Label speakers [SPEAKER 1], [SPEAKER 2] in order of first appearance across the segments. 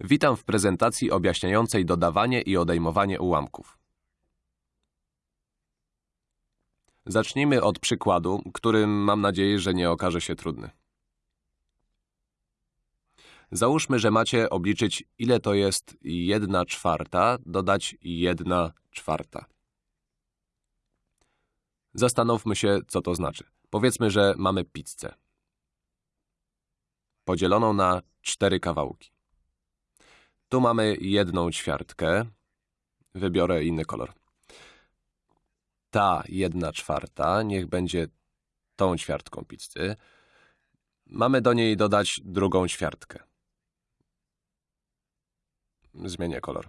[SPEAKER 1] Witam w prezentacji objaśniającej dodawanie i odejmowanie ułamków. Zacznijmy od przykładu, który mam nadzieję, że nie okaże się trudny. Załóżmy, że macie obliczyć, ile to jest 1 czwarta dodać 1 czwarta. Zastanówmy się, co to znaczy. Powiedzmy, że mamy pizzę. Podzieloną na cztery kawałki. Tu mamy jedną ćwiartkę. Wybiorę inny kolor. Ta jedna czwarta niech będzie tą ćwiartką pizzy. Mamy do niej dodać drugą ćwiartkę. Zmienię kolor.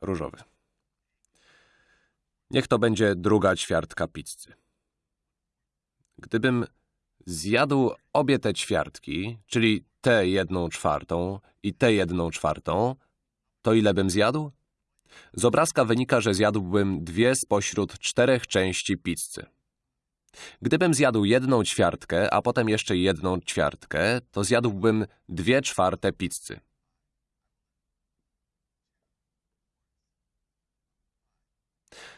[SPEAKER 1] Różowy. Niech to będzie druga ćwiartka pizzy. Gdybym zjadł obie te ćwiartki, czyli tę jedną czwartą i tę jedną czwartą, to ile bym zjadł? Z obrazka wynika, że zjadłbym dwie spośród czterech części pizzy. Gdybym zjadł jedną ćwiartkę, a potem jeszcze jedną ćwiartkę, to zjadłbym dwie czwarte pizzy.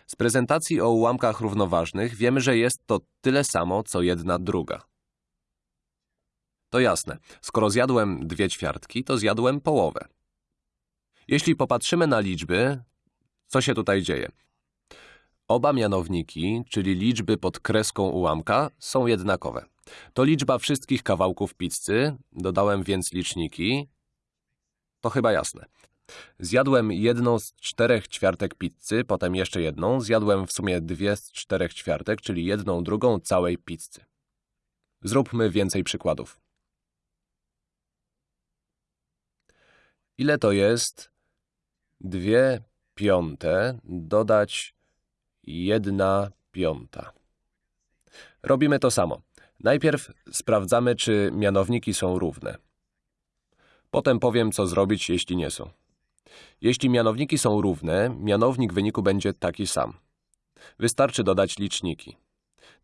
[SPEAKER 1] Z prezentacji o ułamkach równoważnych wiemy, że jest to tyle samo, co jedna druga. To jasne, skoro zjadłem dwie ćwiartki, to zjadłem połowę. Jeśli popatrzymy na liczby, co się tutaj dzieje? Oba mianowniki, czyli liczby pod kreską ułamka, są jednakowe. To liczba wszystkich kawałków pizzy, dodałem więc liczniki. To chyba jasne. Zjadłem jedną z czterech ćwiartek pizzy, potem jeszcze jedną. Zjadłem w sumie dwie z czterech ćwiartek, czyli jedną drugą całej pizzy. Zróbmy więcej przykładów. Ile to jest dwie piąte dodać jedna piąta? Robimy to samo. Najpierw sprawdzamy, czy mianowniki są równe. Potem powiem, co zrobić, jeśli nie są. Jeśli mianowniki są równe, mianownik wyniku będzie taki sam. Wystarczy dodać liczniki.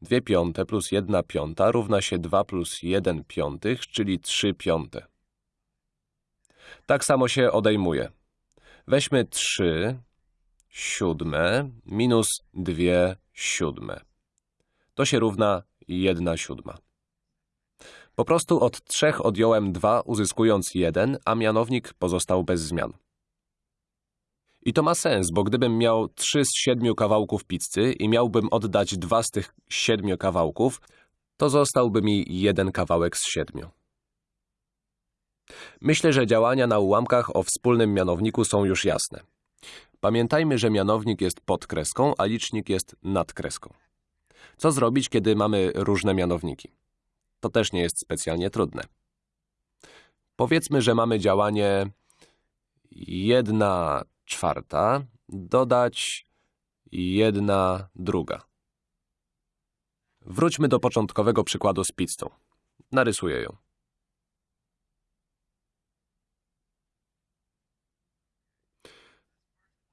[SPEAKER 1] 2 piąte plus 1 piąta równa się 2 plus 1 piątych, czyli 3 piąte. Tak samo się odejmuje. Weźmy 3 siódme minus 2 siódme. To się równa 1 siódma. Po prostu od 3 odjąłem 2, uzyskując 1, a mianownik pozostał bez zmian. I to ma sens, bo gdybym miał 3 z 7 kawałków pizzy i miałbym oddać 2 z tych 7 kawałków, to zostałby mi jeden kawałek z 7. Myślę, że działania na ułamkach o wspólnym mianowniku są już jasne. Pamiętajmy, że mianownik jest pod kreską, a licznik jest nad kreską. Co zrobić, kiedy mamy różne mianowniki? To też nie jest specjalnie trudne. Powiedzmy, że mamy działanie 1 czwarta dodać 1 druga. Wróćmy do początkowego przykładu z pizzą. Narysuję ją.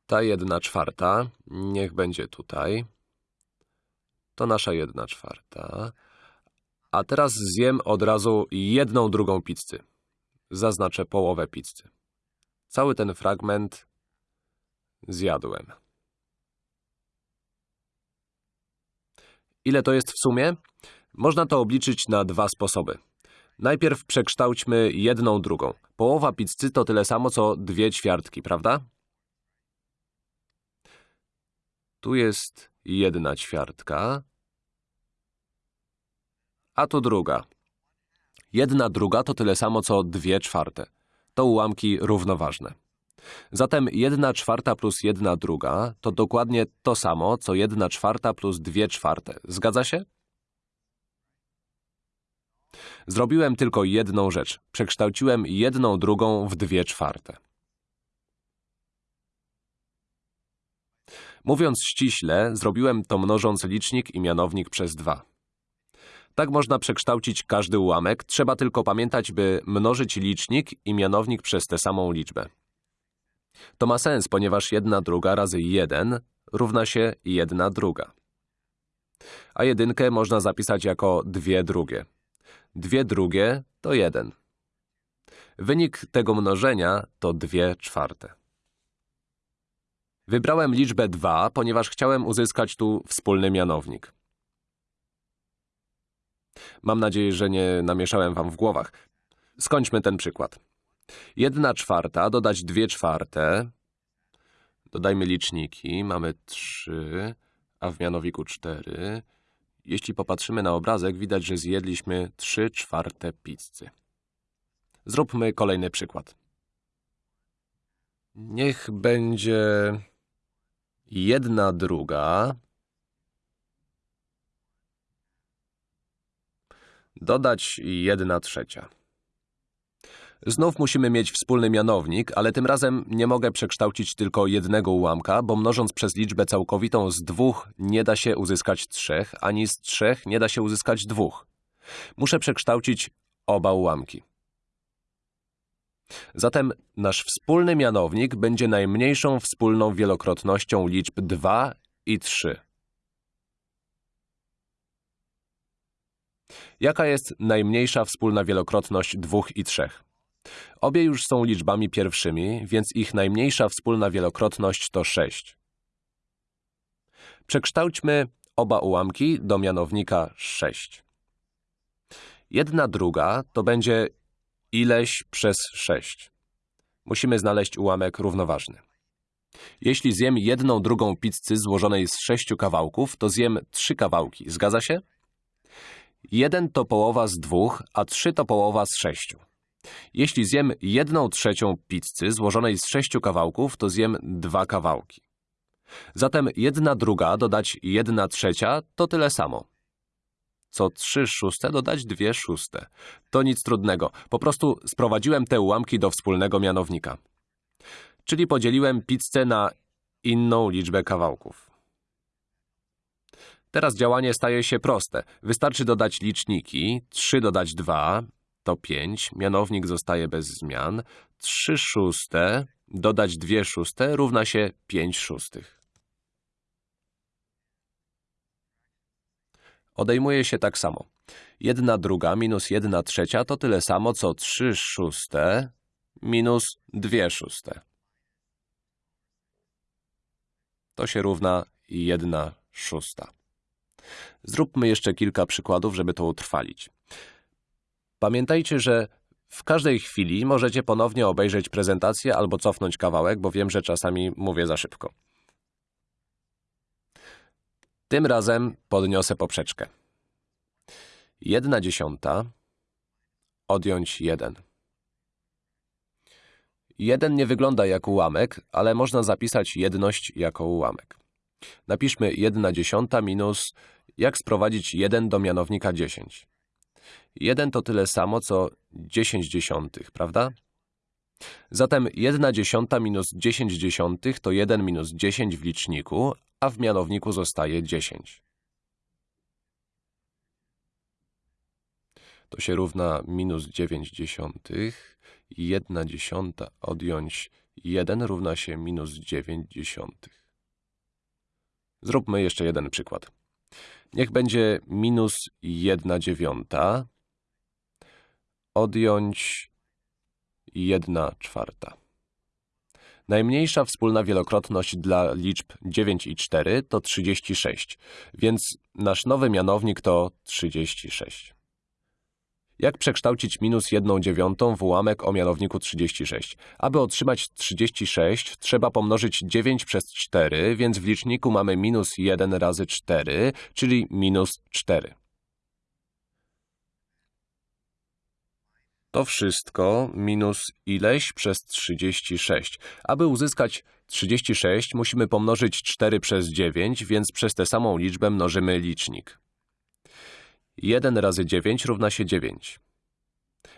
[SPEAKER 1] Ta jedna czwarta niech będzie tutaj. To nasza jedna czwarta. A teraz zjem od razu jedną drugą pizzy. Zaznaczę połowę pizzy. Cały ten fragment zjadłem. Ile to jest w sumie? Można to obliczyć na dwa sposoby. Najpierw przekształćmy jedną drugą. Połowa pizzy to tyle samo, co dwie ćwiartki, prawda? Tu jest jedna ćwiartka, a tu druga. Jedna druga to tyle samo, co dwie czwarte. To ułamki równoważne. Zatem jedna czwarta plus jedna druga to dokładnie to samo, co jedna czwarta plus dwie czwarte. Zgadza się? Zrobiłem tylko jedną rzecz. Przekształciłem jedną drugą w dwie czwarte. Mówiąc ściśle, zrobiłem to mnożąc licznik i mianownik przez 2. Tak można przekształcić każdy ułamek, trzeba tylko pamiętać, by mnożyć licznik i mianownik przez tę samą liczbę. To ma sens, ponieważ 1 druga razy 1 równa się 1 druga. A jedynkę można zapisać jako 2 drugie. 2 drugie to 1. Wynik tego mnożenia to 2 czwarte. Wybrałem liczbę 2, ponieważ chciałem uzyskać tu wspólny mianownik. Mam nadzieję, że nie namieszałem wam w głowach. Skończmy ten przykład. 1 czwarta dodać 2 czwarte. Dodajmy liczniki. Mamy 3, a w mianowniku 4. Jeśli popatrzymy na obrazek, widać, że zjedliśmy 3 czwarte pizzy. Zróbmy kolejny przykład. Niech będzie jedna druga dodać jedna trzecia. Znów musimy mieć wspólny mianownik, ale tym razem nie mogę przekształcić tylko jednego ułamka, bo mnożąc przez liczbę całkowitą z dwóch nie da się uzyskać trzech, ani z trzech nie da się uzyskać dwóch. Muszę przekształcić oba ułamki. Zatem nasz wspólny mianownik będzie najmniejszą wspólną wielokrotnością liczb 2 i 3. Jaka jest najmniejsza wspólna wielokrotność 2 i 3? Obie już są liczbami pierwszymi, więc ich najmniejsza wspólna wielokrotność to 6. Przekształćmy oba ułamki do mianownika 6. Jedna druga to będzie ileś przez 6. Musimy znaleźć ułamek równoważny. Jeśli zjem jedną drugą pizzy złożonej z sześciu kawałków, to zjem trzy kawałki. Zgadza się? Jeden to połowa z dwóch, a trzy to połowa z sześciu. Jeśli zjem jedną trzecią pizzy złożonej z sześciu kawałków, to zjem dwa kawałki. Zatem jedna druga dodać jedna trzecia to tyle samo. Co trzy szóste dodać dwie szóste. To nic trudnego. Po prostu sprowadziłem te ułamki do wspólnego mianownika. Czyli podzieliłem pizzę na inną liczbę kawałków. Teraz działanie staje się proste. Wystarczy dodać liczniki. 3 dodać 2 to 5. Mianownik zostaje bez zmian. 3 szóste dodać 2 szóste równa się 5 szóstych. Odejmuje się tak samo. 1 druga minus 1 trzecia to tyle samo, co 3 szóste minus 2 szóste. To się równa 1 szósta. Zróbmy jeszcze kilka przykładów, żeby to utrwalić. Pamiętajcie, że w każdej chwili możecie ponownie obejrzeć prezentację albo cofnąć kawałek, bo wiem, że czasami mówię za szybko. Tym razem podniosę poprzeczkę. Jedna dziesiąta odjąć jeden. Jeden nie wygląda jak ułamek, ale można zapisać jedność jako ułamek. Napiszmy 1 dziesiąta minus jak sprowadzić 1 do mianownika 10. 1 to tyle samo, co 10 dziesiątych, prawda? Zatem 1 dziesiąta minus 10 dziesiątych to 1 minus 10 w liczniku, a w mianowniku zostaje 10. To się równa minus 9 dziesiątych. 1 dziesiąta odjąć 1 równa się minus 9 dziesiątych. Zróbmy jeszcze jeden przykład. Niech będzie minus 1 dziewiąta odjąć 1 czwarta. Najmniejsza wspólna wielokrotność dla liczb 9 i 4 to 36, więc nasz nowy mianownik to 36. Jak przekształcić minus 1 dziewiątą w ułamek o mianowniku 36? Aby otrzymać 36, trzeba pomnożyć 9 przez 4, więc w liczniku mamy minus 1 razy 4, czyli minus 4. To wszystko minus ileś przez 36. Aby uzyskać 36, musimy pomnożyć 4 przez 9, więc przez tę samą liczbę mnożymy licznik. 1 razy 9 równa się 9.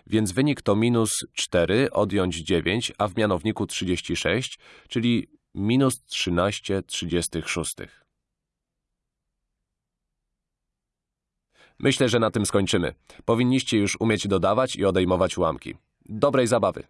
[SPEAKER 1] Więc wynik to minus 4 odjąć 9, a w mianowniku 36, czyli minus 13 36. Myślę, że na tym skończymy. Powinniście już umieć dodawać i odejmować ułamki. Dobrej zabawy!